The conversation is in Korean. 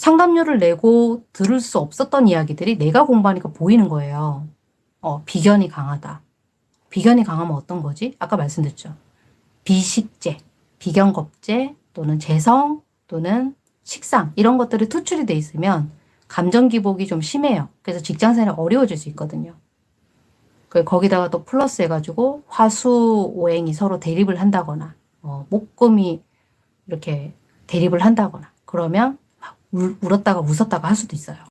상담료를 내고 들을 수 없었던 이야기들이 내가 공부하니까 보이는 거예요. 어, 비견이 강하다. 비견이 강하면 어떤 거지? 아까 말씀드렸죠. 비식재, 비견겁제 또는 재성 또는 식상 이런 것들이 투출이 돼 있으면 감정 기복이 좀 심해요. 그래서 직장 생활이 어려워질 수 있거든요. 그 거기다가 또 플러스 해가지고 화수 오행이 서로 대립을 한다거나 어, 목금이 이렇게 대립을 한다거나 그러면 막 울, 울었다가 웃었다가 할 수도 있어요.